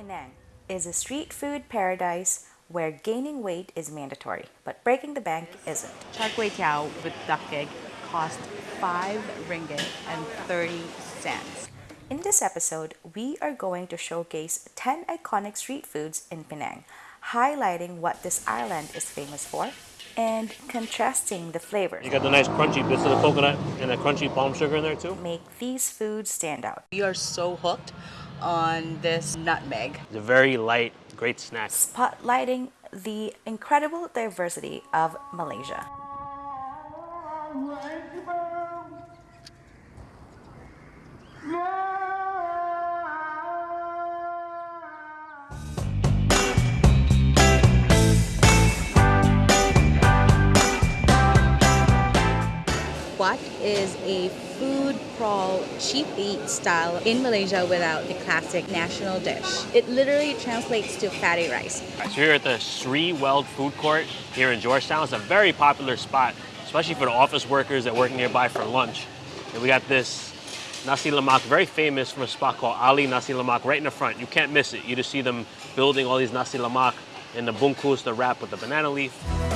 Penang is a street food paradise where gaining weight is mandatory, but breaking the bank isn't. Char Kway Teow with duck egg cost 5 ringgit and 30 cents. In this episode, we are going to showcase 10 iconic street foods in Penang, highlighting what this island is famous for and contrasting the flavors. You got the nice crunchy bits of the coconut and the crunchy palm sugar in there too. Make these foods stand out. We are so hooked on this nutmeg. It's a very light, great snack. Spotlighting the incredible diversity of Malaysia. Is a food crawl cheap eat style in Malaysia without the classic national dish? It literally translates to fatty rice. So here at the Sri Weld Food Court here in Georgetown. It's a very popular spot, especially for the office workers that work nearby for lunch. And we got this nasi lemak, very famous from a spot called Ali Nasi Lemak right in the front. You can't miss it. You just see them building all these nasi lemak in the bungkus, the wrap with the banana leaf.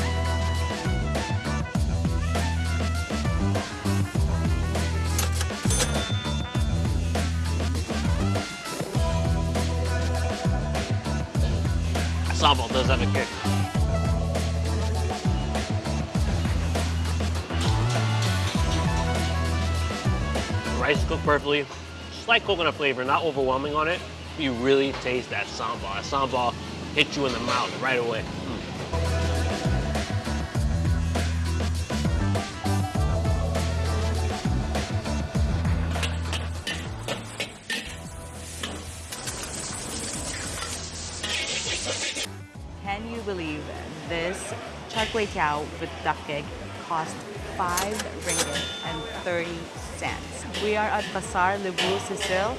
Sambal does have a kick. Rice cooked perfectly. Slight coconut flavor, not overwhelming on it. You really taste that sambal. That sambal hits you in the mouth right away. Mm. Can you believe this char kway teow with duck egg cost 5 ringgit and 30 cents? We are at Pasar Lebuh Cecil.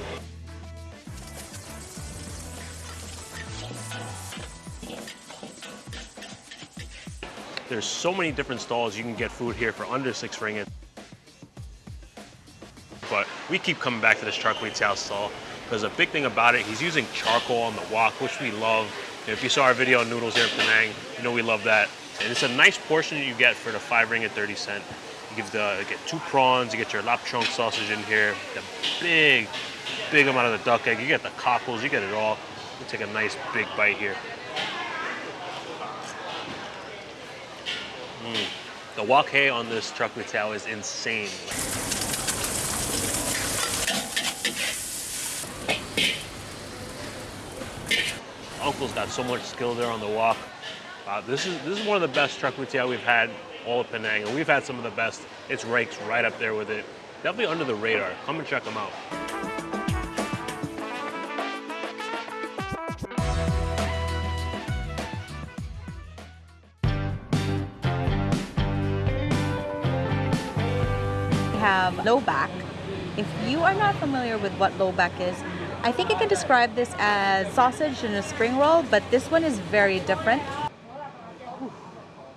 There's so many different stalls you can get food here for under six ringgit. But we keep coming back to this char kway teow stall because a big thing about it, he's using charcoal on the wok, which we love. If you saw our video on noodles here in Penang, you know we love that. And it's a nice portion you get for the five ringgit 30 cent. You give the, you get two prawns, you get your lap cheong sausage in here, the big, big amount of the duck egg, you get the cockles, you get it all. You take a nice big bite here. Mm. The wok hei on this kway teow is insane. Uncle's got so much skill there on the walk. Uh, this is this is one of the best char kway we've had all of Penang, and we've had some of the best. It's rakes right up there with it. Definitely under the radar. Come and check them out. We have lobak. If you are not familiar with what lobak is, I think I can describe this as sausage in a spring roll, but this one is very different.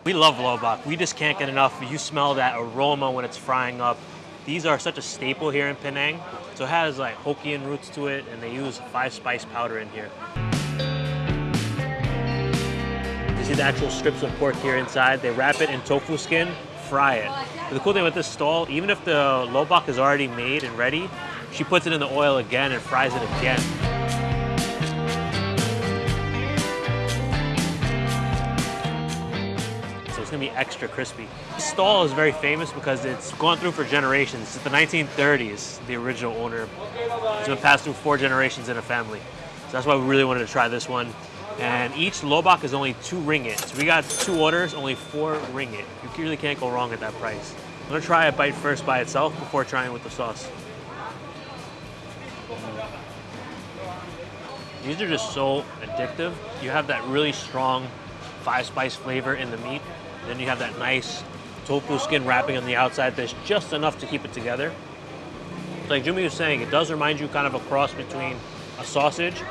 We love lobak. We just can't get enough. You smell that aroma when it's frying up. These are such a staple here in Penang. So it has like Hokkien roots to it, and they use five spice powder in here. You see the actual strips of pork here inside. They wrap it in tofu skin, fry it. But the cool thing with this stall, even if the lobak is already made and ready, she puts it in the oil again and fries it again. So it's gonna be extra crispy. This stall is very famous because it's gone through for generations. Since the 1930s, the original owner. It's been passed through four generations in a family. So that's why we really wanted to try this one. And each lobak is only two ringgit. So we got two orders, only four ringgit. You really can't go wrong at that price. I'm gonna try a bite first by itself before trying with the sauce. These are just so addictive. You have that really strong five spice flavor in the meat. Then you have that nice tofu skin wrapping on the outside that's just enough to keep it together. Like Jimmy was saying, it does remind you kind of a cross between a sausage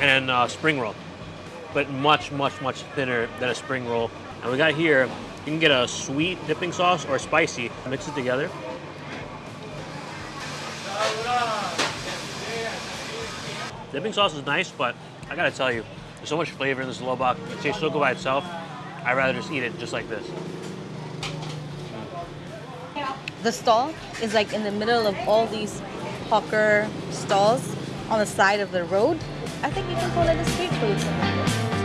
and a spring roll, but much, much, much thinner than a spring roll. And we got here, you can get a sweet dipping sauce or spicy, mix it together. Dipping sauce is nice, but I gotta tell you, there's so much flavor in this lobak. It tastes so good by itself. I'd rather just eat it just like this. The stall is like in the middle of all these hawker stalls on the side of the road. I think you can call it a street food.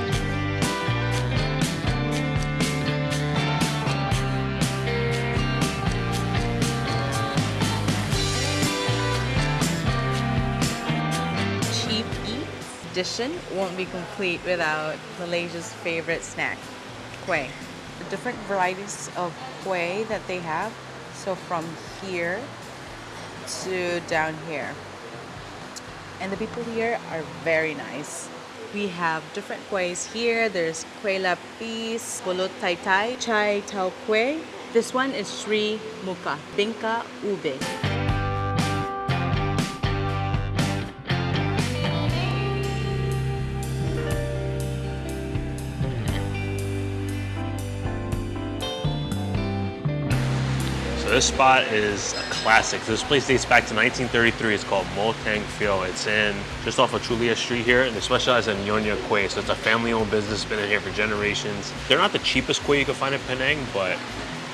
Won't be complete without Malaysia's favorite snack, kueh. The different varieties of kueh that they have. So from here to down here. And the people here are very nice. We have different kuehs here. There's kueh lapis, pulut tai tai, chai tau kueh. This one is Sri Muka, Bingka Ube. This spot is a classic. This place dates back to 1933. It's called Moh Teng Pheow. It's in just off of Chulia Street here, and they specialize in Nyonya Kueh. So it's a family-owned business, been in here for generations. They're not the cheapest kueh you can find in Penang, but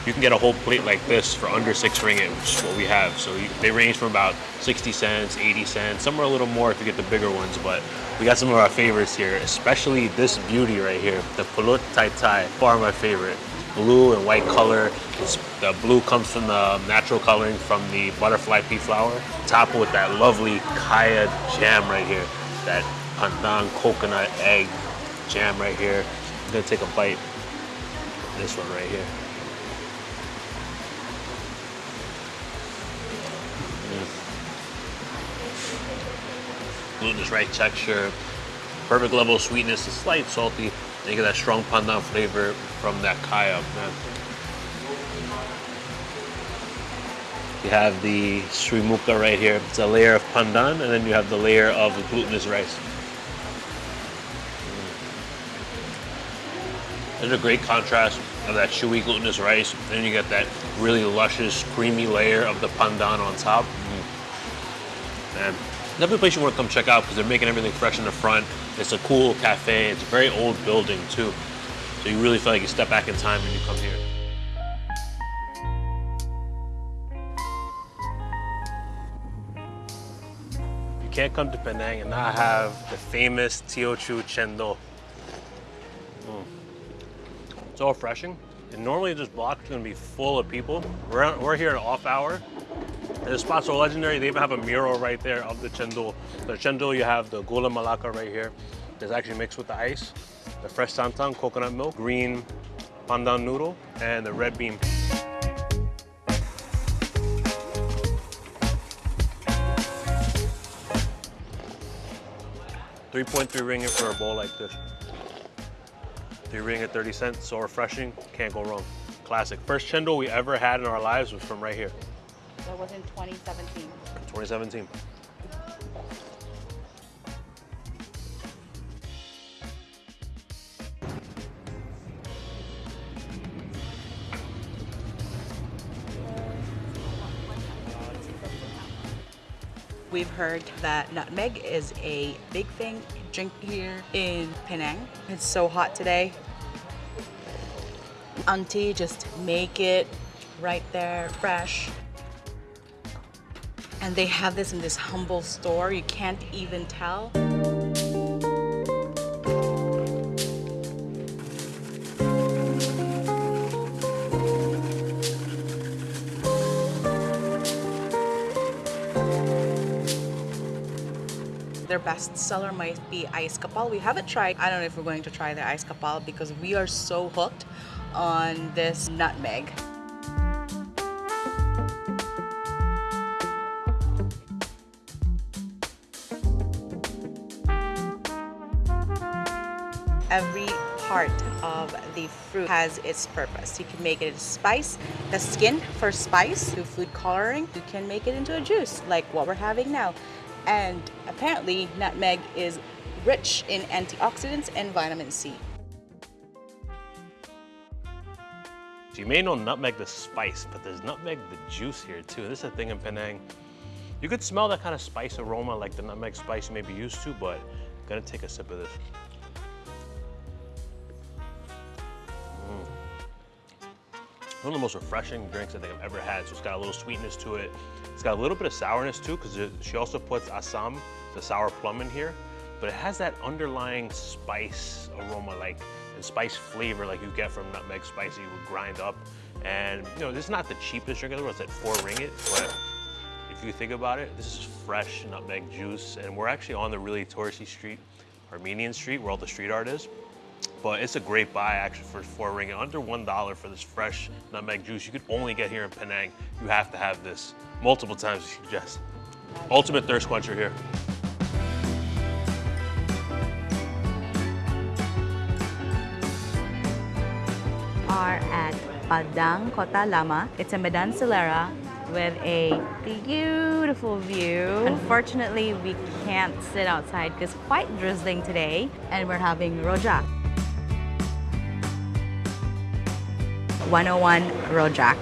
you can get a whole plate like this for under six ringgit, which is what we have. So they range from about 60 cents, 80 cents, some are a little more if you get the bigger ones, but we got some of our favorites here, especially this beauty right here, the pulut tai tai, far my favorite. Blue and white color. It's, the blue comes from the natural coloring from the butterfly pea flower. Top with that lovely kaya jam right here. That pandan coconut egg jam right here. I'm gonna take a bite. This one right here. glutinous right texture, perfect level of sweetness, a slight salty, and you get that strong pandan flavor from that kaya. Man. You have the srimuka right here. It's a layer of pandan, and then you have the layer of glutinous rice. There's a great contrast of that chewy glutinous rice. and Then you get that really luscious, creamy layer of the pandan on top. Mm. Man, Another place you want to come check out because they're making everything fresh in the front. It's a cool cafe. It's a very old building too. So you really feel like you step back in time when you come here. You can't come to Penang and not have the famous Teochew Chendol. Mm. So refreshing. And normally this block is gonna be full of people. We're, we're here at off hour, the spots are legendary. They even have a mural right there of the chendol. The chendol, you have the gula melaka right here. It's actually mixed with the ice, the fresh santan, coconut milk, green pandan noodle, and the red bean. Three point three ringgit for a bowl like this. Three ringgit, 30 cents, so refreshing, can't go wrong. Classic. First chendol we ever had in our lives was from right here. That was in 2017. 2017. We've heard that nutmeg is a big thing drink here in Penang. It's so hot today. Auntie just make it right there, fresh. And they have this in this humble store. You can't even tell. Their best seller might be ice kapal. We haven't tried. I don't know if we're going to try the ice kapal because we are so hooked on this nutmeg. Every part of the fruit has its purpose. You can make it a spice, the skin for spice, to food coloring. You can make it into a juice like what we're having now. And apparently, nutmeg is rich in antioxidants and vitamin C. You may know nutmeg the spice, but there's nutmeg the juice here too. This is a thing in Penang. You could smell that kind of spice aroma like the nutmeg spice you may be used to, but I'm Gonna take a sip of this. One of the most refreshing drinks I think I've ever had. So it's got a little sweetness to it. It's got a little bit of sourness too, because she also puts assam, the sour plum in here. But it has that underlying spice aroma, like and spice flavor like you get from nutmeg spicy would grind up. And you know, this is not the cheapest drink in the world, it's at four ringgit, but if you think about it, this is fresh nutmeg juice, and we're actually on the really touristy street, Armenian Street, where all the street art is. But it's a great buy actually for four ringgit, under one dollar for this fresh nutmeg juice. You could only get here in Penang. You have to have this multiple times, you suggest. Ultimate thirst quencher here. Are at Padang Kota Lama. It's a Medan Selera with a beautiful view. Unfortunately, we can't sit outside because quite drizzling today and we're having rojak. 101 rojak.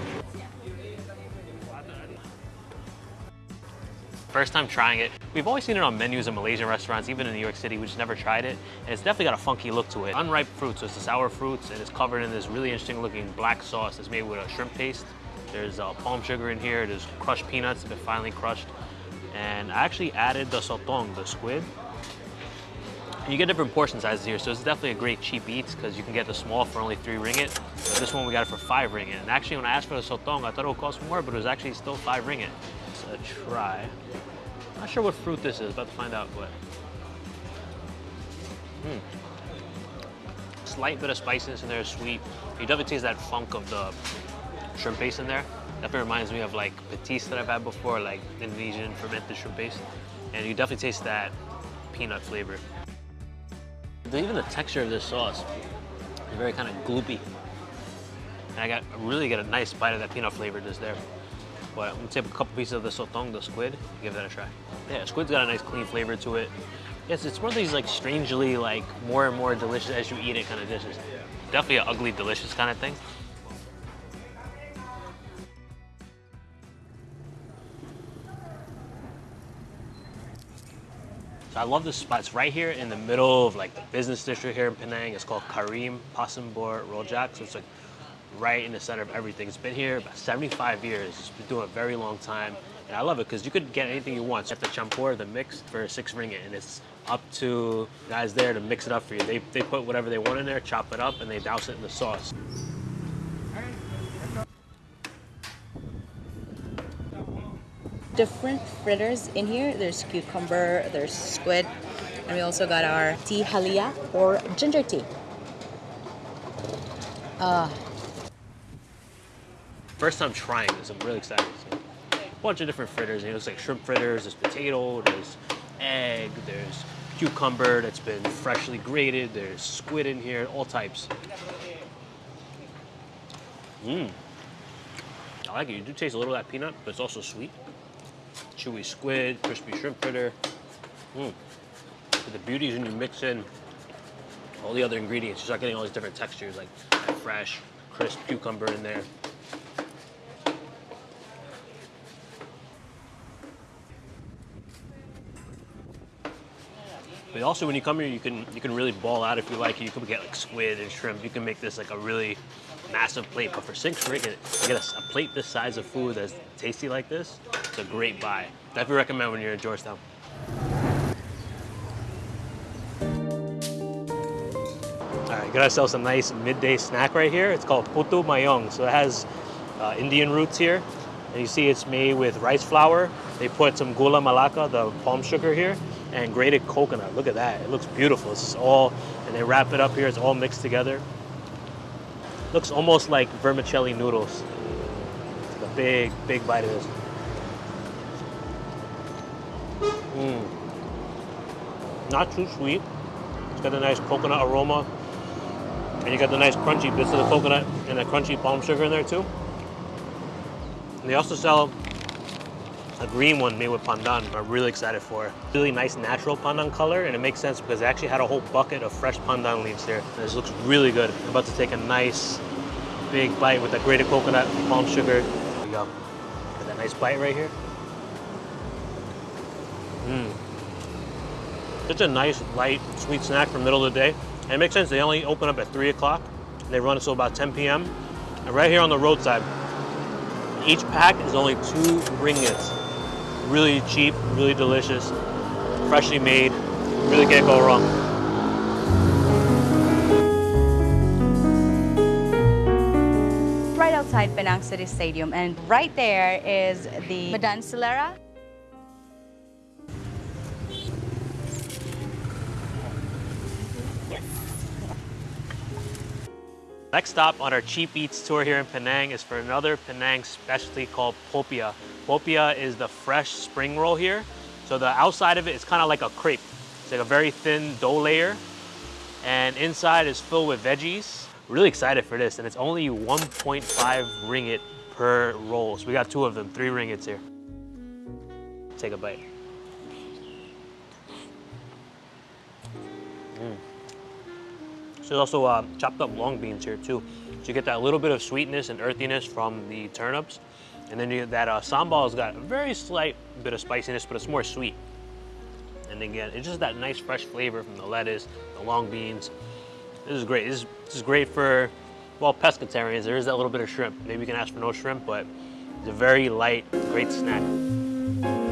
First time trying it. We've always seen it on menus in Malaysian restaurants, even in New York City. We just never tried it. And it's definitely got a funky look to it. Unripe fruit, so it's the sour fruits, and it's covered in this really interesting looking black sauce that's made with a shrimp paste. There's uh, palm sugar in here. There's crushed peanuts, that been finely crushed. And I actually added the sotong, the squid. You get different portion sizes here, so it's definitely a great cheap eats because you can get the small for only three ringgit. But this one we got it for five ringgit. And actually when I asked for the sotong, I thought it would cost more, but it was actually still five ringgit. It's a try. Not sure what fruit this is, about to find out what. Hmm. Slight bit of spiciness in there, sweet. You definitely taste that funk of the shrimp paste in there. Definitely reminds me of like petis that I've had before, like Indonesian fermented shrimp paste. And you definitely taste that peanut flavor. Even the texture of this sauce is very kind of gloopy. And I got really get a nice bite of that peanut flavor just there. But I'm gonna take a couple pieces of the sotong, the squid, give that a try. Yeah, squid's got a nice clean flavor to it. Yes, it's one of these like strangely like more and more delicious as you eat it kind of dishes. Definitely an ugly delicious kind of thing. So I love this spot. It's right here in the middle of like the business district here in Penang. It's called Karim Pasembur Rojak. So it's like right in the center of everything. It's been here about 75 years. It's been doing a very long time. And I love it because you could get anything you want. So you have the champur, the mix for six ringgit. And it's up to guys there to mix it up for you. They, they put whatever they want in there, chop it up, and they douse it in the sauce. Different fritters in here. There's cucumber, there's squid, and we also got our teh halia or ginger tea. Uh, First time trying this, I'm really excited. So, a bunch of different fritters. Know, it's like shrimp fritters, there's potato, there's egg, there's cucumber that's been freshly grated, there's squid in here, all types. Mmm. I like it. You do taste a little of that peanut, but it's also sweet. Chewy squid, crispy shrimp fritter. Hmm. But the beauty is when you mix in all the other ingredients, you start getting all these different textures, like fresh, crisp cucumber in there. But also when you come here, you can you can really ball out if you like. You can get like squid and shrimp. You can make this like a really massive plate. But for six ringgit, you get a, a plate this size of food that's tasty like this. It's a great buy. Definitely recommend when you're in Georgetown. All right, got ourselves a nice midday snack right here. It's called putu mayam. So it has uh, Indian roots here. And you see it's made with rice flour. They put some gula melaka, the palm sugar here, and grated coconut. Look at that. It looks beautiful. It's all, and they wrap it up here. It's all mixed together. Looks almost like vermicelli noodles. A big, big bite of this. Mm. Not too sweet. It's got a nice coconut aroma. And you got the nice crunchy bits of the coconut and the crunchy palm sugar in there too. And they also sell a green one made with pandan. I'm really excited for. It. Really nice natural pandan color, and it makes sense because they actually had a whole bucket of fresh pandan leaves here. And this looks really good. I'm about to take a nice big bite with that grated coconut, palm sugar. There you go. Got that nice bite right here. Mmm. Just a nice, light, sweet snack for middle of the day. And it makes sense, they only open up at 3 o'clock. They run until about 10 p.m. And right here on the roadside, each pack is only two ringgits. Really cheap, really delicious, freshly made. Really can't go wrong. Right outside Penang City Stadium, and right there is the Medan Selera. Next stop on our cheap eats tour here in Penang is for another Penang specialty called popia. Popia is the fresh spring roll here. So the outside of it is kind of like a crepe. It's like a very thin dough layer. And inside is filled with veggies. Really excited for this. And it's only 1.5 ringgit per roll. So we got two of them, three ringgits here. Take a bite. Mm. So there's also uh, chopped up long beans here too. So you get that little bit of sweetness and earthiness from the turnips. And then you, that uh, sambal has got a very slight bit of spiciness, but it's more sweet. And again, it's just that nice fresh flavor from the lettuce, the long beans. This is great. This is, this is great for, well, pescatarians. There is that little bit of shrimp. Maybe you can ask for no shrimp, but it's a very light, great snack.